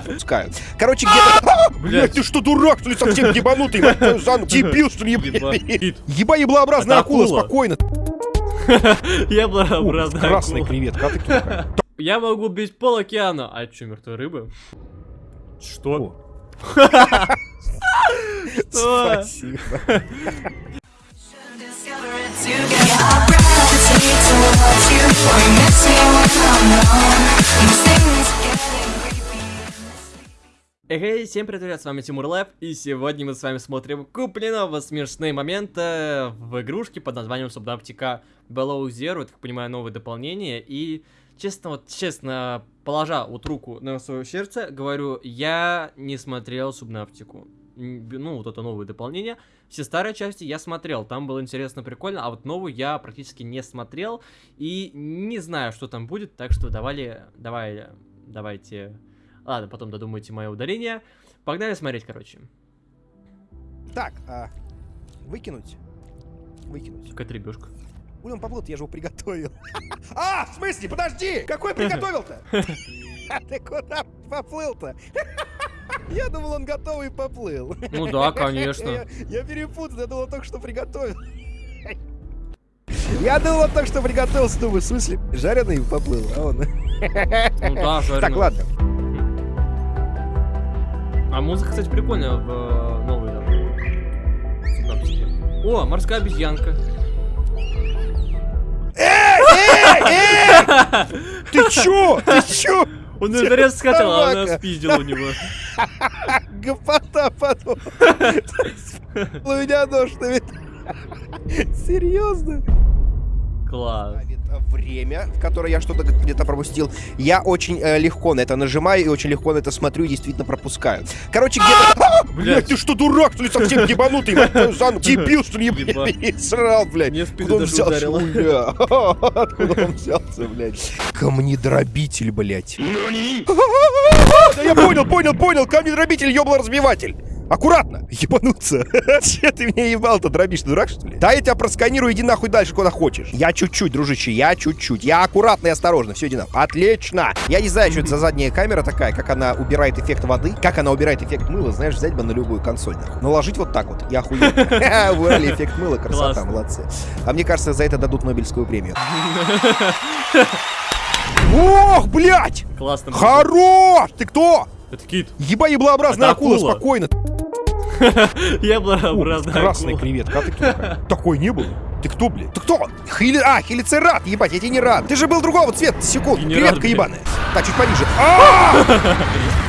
Пускаю. Короче, где-то... Блять, ты что, дурак, что ли, совсем ебанутый? ногу? Дебил, что ли? еб- Еба еблообразная акула, спокойно. Яблообразная Красный акула. привет, как ты такая? Я могу бить пол океана. А что, мертвые рыбы? Что? Что? Спасибо. You. Or you miss me when I'm. Эй, всем привет, ребят, с вами Тимур Лэп, и сегодня мы с вами смотрим купленного смешные моменты в игрушке под названием Subnautica Below Zero, это, как понимаю, новое дополнение, и честно, вот честно, положа вот руку на свое сердце, говорю, я не смотрел Субнавтику. Ну, вот это новое дополнение. Все старые части я смотрел, там было интересно, прикольно, а вот новую я практически не смотрел, и не знаю, что там будет, так что давали, давай, давайте... Ладно, потом додумайте мое ударение. Погнали смотреть, короче. Так, а, выкинуть. Выкинуть. Какая-то ребешка. Блин, поплыл, я же его приготовил. А, в смысле, подожди! Какой приготовил-то? Ты куда поплыл-то? Я думал, он готовый поплыл. Ну да, конечно. Я, я перепутал, я думал, только что приготовил. Я думал, он только что приготовился, думаю, в смысле, жареный поплыл, а он... Ну да, жареный. Так, ладно. А музыка, кстати, прикольная в э, новой. Субнавтике. О, морская обезьянка. Ты чё? Ты чё? Он зарез схватил, а она спиздила у него. Гопота потом. У меня нож Серьезно? Класс. Время, в которое я что-то где-то пропустил. Я очень э, легко на это нажимаю и очень легко на это смотрю и действительно пропускаю. Короче, где-то... Блять, ты что, дурак, что ли, совсем ебанутый? за ногу? Дебил, что ли, срал, блядь. Мне в спину Куда он взялся? Откуда он взялся, блядь? Камнедробитель, блядь. Да я понял, понял, понял. Камнедробитель, ёбло-разбиватель. Аккуратно! Ебануться! Че ты меня ебал-то дробишь, дурак, что ли? Да я тебя просканирую, иди нахуй дальше, куда хочешь. Я чуть-чуть, дружище, я чуть-чуть. Я аккуратно и осторожно, все, иди нахуй. Отлично! Я не знаю, что это за задняя камера такая, как она убирает эффект воды, как она убирает эффект мыла, знаешь, взять бы на любую консоль, нахуй. Наложить вот так вот, я охуел. Убрали эффект мыла, красота, молодцы. А мне кажется, за это дадут Нобелевскую премию. Ох, блядь! Классно. Хорош! Ты кто? Это кит. Еба еблообразная акула, акула. спокойно. Яблообразная Красный акула. привет, как ты кто такая? Такой не был. Ты кто, блядь? Ты кто? Хили... А, хелицерат, ебать, я тебе не рад. Ты же был другого цвета, секунд. Креветка ебаная. Так, чуть пониже.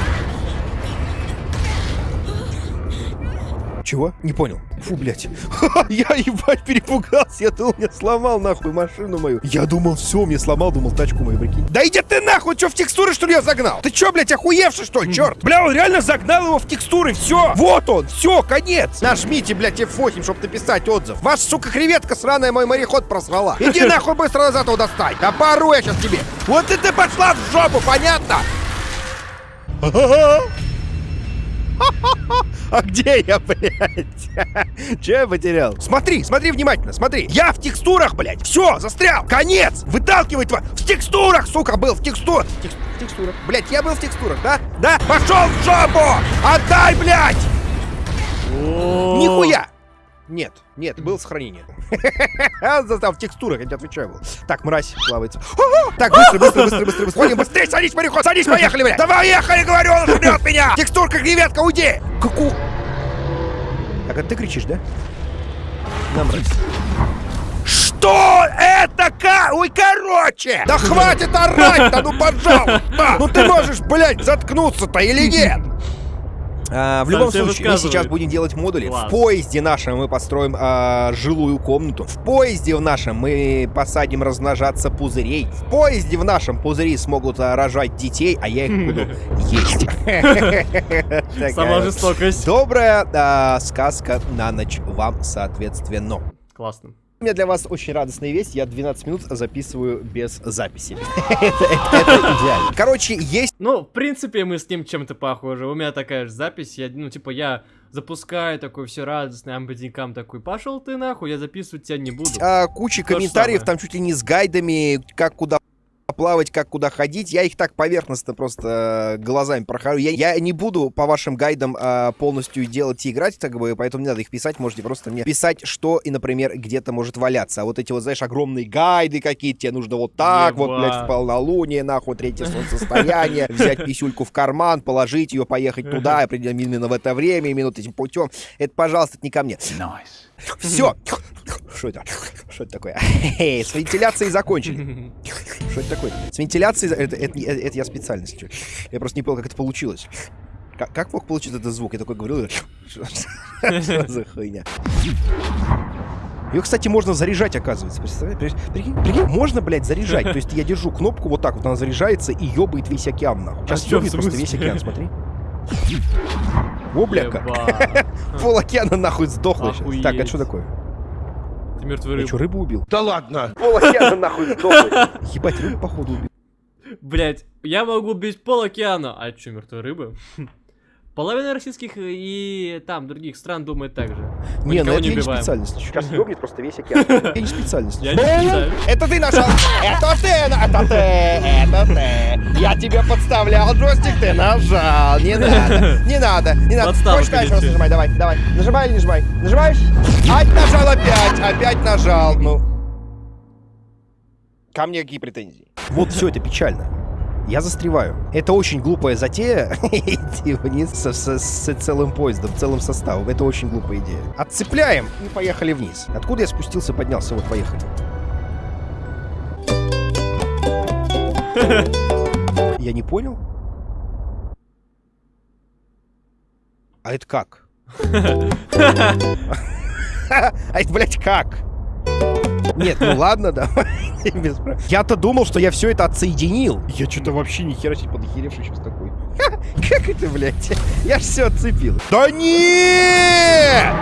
Чего? Не понял. Фу, блядь. Я, ебать, перепугался. Я думал, мне сломал нахуй машину мою. Я думал, все, мне сломал, думал, тачку мою, прикинь. Да иди ты нахуй, что в текстуры, что ли, я загнал? Ты что, блядь, охуевший, что ли, черт? Бля, он реально загнал его в текстуры, все. Вот он, все, конец. Нажмите, блядь, F8, чтобы написать отзыв. Ваша, сука, креветка сраная мой мореход просрала. Иди нахуй быстро назад его достань. Да пору я сейчас тебе. Вот и ты пошла в жопу, понятно? А где я, блядь? Че я потерял? Смотри, смотри внимательно, смотри. Я в текстурах, блядь. Все, застрял. Конец. Выталкивай твой. В текстурах, сука, был в текстурах. В, текст- в текстурах. Блядь, я был в текстурах, да? Да? Пошел в жопу! Отдай, блядь! Нихуя! Нет, нет, было сохранение. Застав в текстурах, я тебе отвечаю. был. Так, мразь плавается. Так, быстро, быстро, быстро, быстро, быстро. Быстрее, садись, мореход, садись, поехали, блядь. Давай, ехали, говорю, он ждет меня. Текстурка, креветка, уйди. Каку... Так, это ты кричишь, да? На, мразь. Что это ка? Ой, короче! Да хватит орать-то, ну пожалуйста! Ну ты можешь, блядь, заткнуться-то или нет? А, в Сам любом случае, мы сейчас будем делать модули. Класс. В поезде нашем мы построим а, жилую комнату. В поезде в нашем мы посадим размножаться пузырей. В поезде в нашем пузыри смогут а, рожать детей, а я их буду есть. Сама жестокость. Добрая а, сказка на ночь вам, соответственно. Классно. Меня для вас очень радостная весть. Я 12 минут записываю без записи. Это идеально. Короче, есть Ну, в принципе, мы с ним чем-то похожи. У меня такая же запись. Я, ну, типа, я запускаю такой все радостный, амбадинкам такой, пошел ты нахуй, я записывать тебя не буду. а, куча То комментариев, там чуть ли не с гайдами, как куда плавать, как куда ходить. Я их так поверхностно просто э, глазами прохожу. Я, я не буду по вашим гайдам э, полностью делать и играть, как бы, поэтому не надо их писать. Можете просто мне писать, что и, например, где-то может валяться. А вот эти вот, знаешь, огромные гайды какие-то, тебе нужно вот так, вот, блядь, в полнолуние, нахуй, третье солнцестояние, взять писюльку в карман, положить ее, поехать туда, определенно именно в это время, именно этим путем. Это, пожалуйста, это не ко мне. Все. Что это? Что это такое? С вентиляцией закончили. Что это такое? С вентиляцией... Это, это, это- это я специально, если. Я просто не понял, как это получилось. Как, как мог получиться этот звук? Я такой говорю... Что за хуйня? Ее, кстати, можно заряжать, оказывается. Представляешь? При- Прикинь, прикинь, можно, блядь, заряжать. То есть я держу кнопку вот так вот, она заряжается и ёбает весь океан, нахуй. Сейчас А ёбнет просто весь океан, смотри. О, бля, как. Пол океана нахуй сдохло сейчас. Так, это Охуеть. что такое? Ты мертвый Я рыб. что, рыбу убил? Да ладно. Пол океана нахуй сдохло. Ебать, рыбу походу убил. Блять, я могу убить пол океана. А чё, мертвые рыбы? Половина российских и там других стран думает так же. Мы Не, ну это я не убиваем. специально. Сейчас ёбнет просто весь океан. Я не специально. Я не специально. Это ты нажал! Это ты! Это ты! Это ты! Я тебе подставлял джойстик, ты нажал! Не надо! Не надо! Не надо! Хочешь дальше раз нажимай? Давай, давай. Нажимай или не нажимай? Нажимаешь? Ать, нажал опять! Опять нажал! Ну... Ко мне какие претензии? Вот все это печально. Я застреваю. Это очень глупая затея идти вниз со- со- с целым поездом, целым составом. Это очень глупая идея. Отцепляем и поехали вниз. Откуда я спустился, поднялся? Вот, поехали. Я не понял? А это как? А это, блядь, как? Нет, ну ладно, давай. без прав- Я-то думал, что я все это отсоединил. Я что-то вообще ни хера себе подохеревший сейчас такой. Ха, Как это, блядь? Я ж все отцепил. Да нет!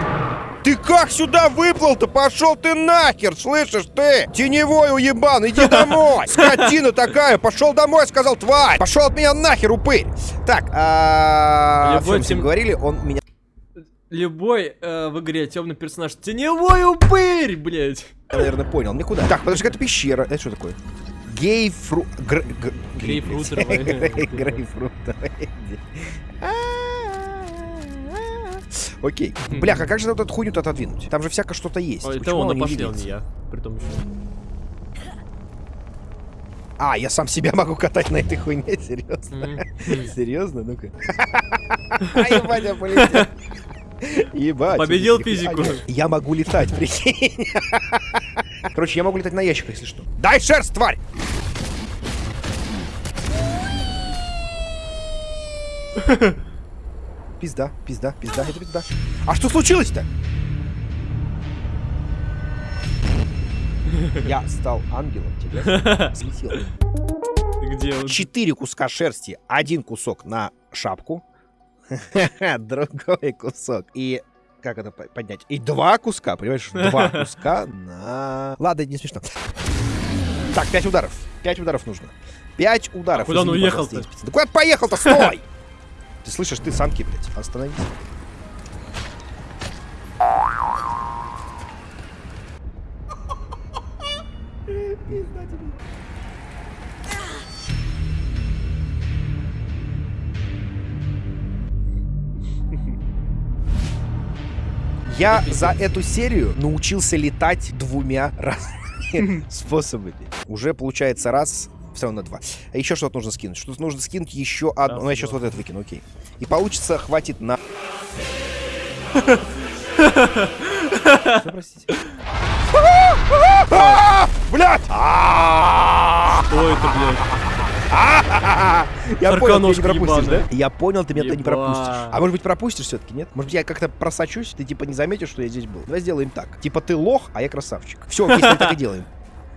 Ты как сюда выплыл-то? Пошел ты нахер, слышишь ты? Теневой уебан, иди домой! Скотина такая, пошел домой, сказал тварь! Пошел от меня нахер, упырь! Так, а... Мы тем- говорили, он меня... Любой э, в игре темный персонаж теневой упырь, блять. наверное, понял. Мне куда? Так, подожди, это пещера. Это что такое? Гейфру... гр- гр- Грейпфрутеровая. Грей- Грейпфрутеровая. Окей. Бляха, как же эту хуйню-то отодвинуть? Там же всякое что-то есть. Ой, это он, пошли, он не я. Притом еще. А, я сам себя могу катать на этой хуйне? Серьезно? Серьезно? Ну-ка. Ебать, я полетел. Ебать. Победил физику. Я могу летать, прикинь. Короче, я могу летать на ящиках, если что. Дай шерсть, тварь! Пизда, пизда, пизда, это пизда. А что случилось-то? Я стал ангелом, тебя взлетел. Где он? Четыре куска шерсти, один кусок на шапку, другой кусок и как это по- поднять? И два куска, понимаешь? Два куска на... Ладно, не смешно. Так, пять ударов. Пять ударов нужно. Пять ударов. А куда он уехал-то? Да куда поехал-то? Стой! Ты слышишь, ты санки, блядь. Остановись. Я за эту серию научился летать двумя разными способами. Уже получается раз, все равно два. А еще что-то нужно скинуть. Что-то нужно скинуть еще одно. Ну, я сейчас вот это выкину, окей. И получится, хватит на... Что, простите? Блять! Что это, блядь? Я понял, ты меня не пропустишь, да? Я понял, ты меня туда не пропустишь. А может быть пропустишь все-таки, нет? Может быть я как-то просочусь, ты типа не заметишь, что я здесь был. Давай сделаем так. Типа ты лох, а я красавчик. Все, окей, мы так и делаем.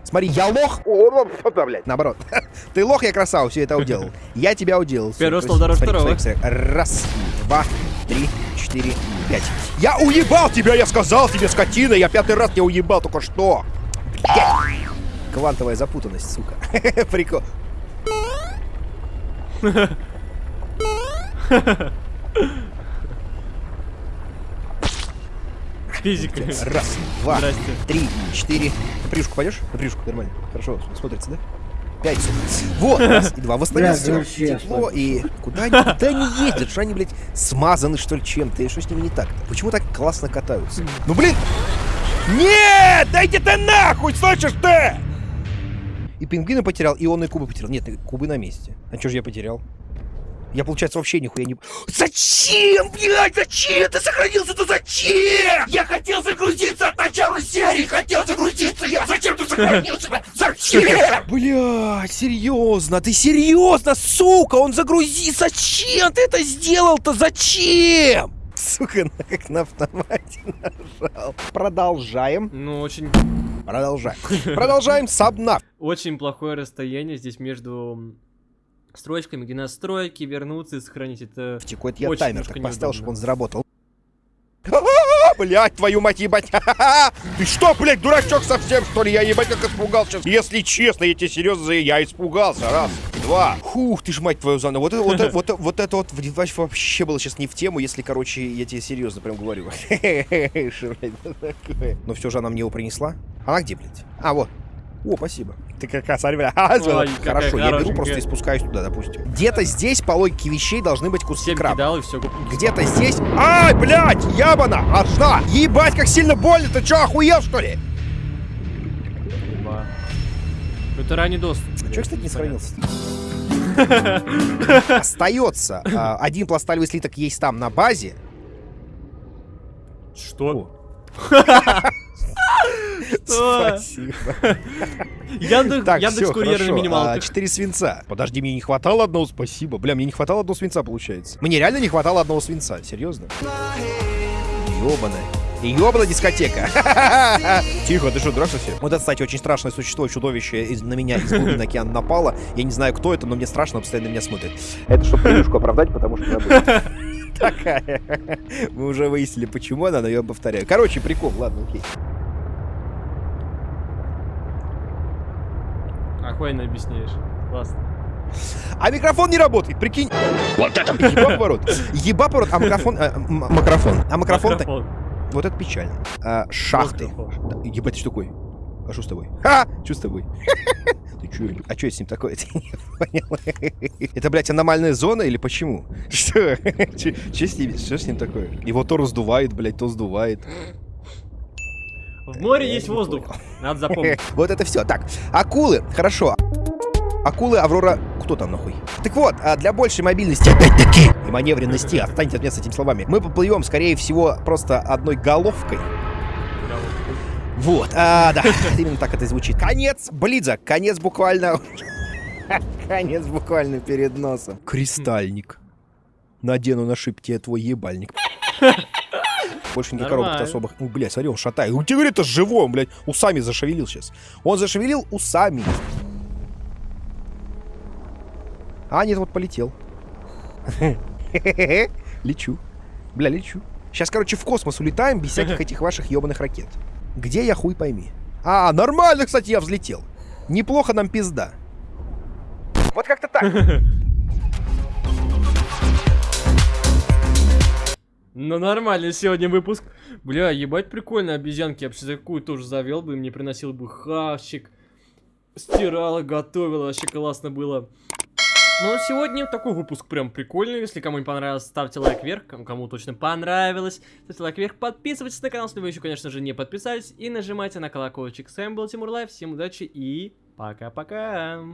Смотри, я лох. О, блядь, наоборот. Ты лох, я красава, все это уделал. Я тебя уделал. Первый стол дороже второго. Раз, два, три, четыре, пять. Я уебал тебя, я сказал тебе, скотина. Я пятый раз тебя уебал только что. Блядь. Квантовая запутанность, сука. Прикол. Физика. Раз, два, Здрасте. три, четыре. На прыжку пойдешь? На прыжку, нормально. Хорошо, смотрится, да? Пять. Вот, раз и два. В остальном Блядь, всё вообще, тепло и... Куда они, куда они ездят? Что они, блядь, смазаны, что ли, чем-то? И что с ними не так-то? Почему так классно катаются? Ну, блин! Нет! Дайте ты нахуй, слышишь ты? И пингвина потерял, и он и кубы потерял. Нет, и кубы на месте. А что же я потерял? Я, получается, вообще нихуя не... Зачем, блядь, зачем ты сохранился-то зачем? Я хотел загрузиться от начала серии, хотел загрузиться я. Зачем ты сохранился? Зачем? Блядь, серьезно, ты серьезно, сука, он загрузи, зачем ты это сделал-то, зачем? Сука, на- как на автомате нажал. Продолжаем. Ну, очень, Продолжаем. Продолжаем сабнав. очень плохое расстояние здесь между строчками, где настройки, вернуться и сохранить это. Тихо, это я таймер так поставил, чтобы он заработал. Блять, твою мать, ебать. Ты что, блядь, дурачок совсем, что ли? Я ебать как испугался. Если честно, я тебе серьезно, я испугался. Раз, два. Хух, ты ж мать твою заново. Вот это вот, это- вот, вот это вот вообще было сейчас не в тему, если, короче, я тебе серьезно прям говорю. Но все же она мне его принесла. Она где, блядь? А, вот. О, спасибо. Ты как раз, смотри, бля. А, Ой, Хорошо, я беру просто и спускаюсь туда, допустим. Где-то здесь, по логике вещей, должны быть куски 7 краба. кидал и все. Где-то здесь... Ай, блядь, ябана, ожна! Ебать, как сильно больно, ты чё, охуел, что ли? Это ранний доступ. А чё, кстати, не сохранился? Остается а, один пласталевый слиток есть там на базе. Что? Спасибо. Яндекс, Так, Яндекс всё, курьер на хорошо. А, минималках. Четыре свинца. Подожди, мне не хватало одного, спасибо. Бля, мне не хватало одного свинца, получается. Мне реально не хватало одного свинца, серьезно. Ёбаная. Ёбана дискотека. Тихо, ты что, дурак совсем? Вот это, кстати, очень страшное существо, чудовище из- на меня из глубин океана напало. Я не знаю, кто это, но мне страшно, постоянно на меня смотрит. Это чтобы превьюшку оправдать, потому что забыл. Такая. Мы уже выяснили, почему она, но я повторяю. Короче, прикол, ладно, окей. Охуенно объясняешь. Классно. А микрофон не работает, прикинь. Вот это. Еба поворот. Еба поворот, а микрофон... м- Макрофон. А микрофон... Микрофон. Вот это печально. А, шахты. Да, Ебать, ты что такой? А что с тобой? Ха! Что с тобой? Ты чё? А что с ним такое? Ты не понял? Это, блядь, аномальная зона или почему? Что? Что с ним? Что с ним такое? Его то раздувает, блядь, то сдувает. В море есть воздух. Надо запомнить. Вот это все. Так, акулы, хорошо. Акулы, Аврора, кто там нахуй? Так вот, а для большей мобильности, опять-таки, и маневренности, отстаньте от меня с этими словами, мы поплывем, скорее всего, просто одной головкой. Вот, а, да, именно так это и звучит. Конец Близа, конец буквально... Конец буквально перед носом. Кристальник. Надену на шипте твой ебальник. Больше никаких коробок особых. Ну, блядь, смотри, он шатает. У тебя это живой, он, блядь, усами зашевелил сейчас. Он зашевелил усами. А, нет, вот полетел. Лечу. Бля, лечу. Сейчас, короче, в космос улетаем без всяких этих ваших ебаных ракет. Где я хуй пойми. А, нормально, кстати, я взлетел. Неплохо нам пизда. Вот как-то так. Ну нормальный сегодня выпуск. Бля, ебать прикольно, обезьянки. Я бы себе такую тоже завел бы, мне приносил бы хавчик. Стирала, готовила, вообще классно было. Ну, сегодня такой выпуск прям прикольный. Если кому не понравилось, ставьте лайк вверх. Кому, кому точно понравилось, ставьте лайк вверх. Подписывайтесь на канал, если вы еще, конечно же, не подписались. И нажимайте на колокольчик. С вами был Тимур Лайв. Всем удачи и пока-пока.